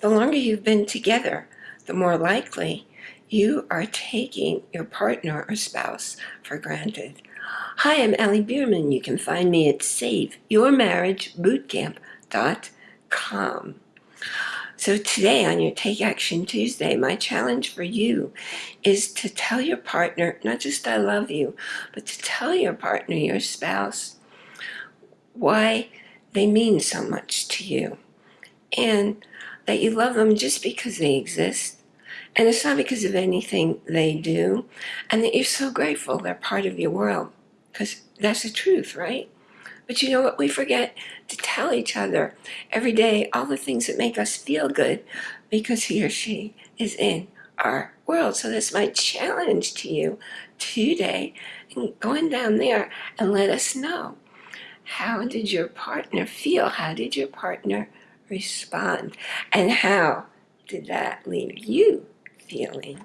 the longer you've been together, the more likely you are taking your partner or spouse for granted. Hi, I'm Allie Bierman. You can find me at SaveYourMarriageBootcamp.com. So today on your Take Action Tuesday, my challenge for you is to tell your partner, not just I love you, but to tell your partner, your spouse, why they mean so much to you. And that you love them just because they exist. And it's not because of anything they do. And that you're so grateful they're part of your world because that's the truth, right? But you know what? We forget to tell each other every day all the things that make us feel good because he or she is in our world. So that's my challenge to you today. Going down there and let us know. How did your partner feel? How did your partner respond? And how did that leave you feeling?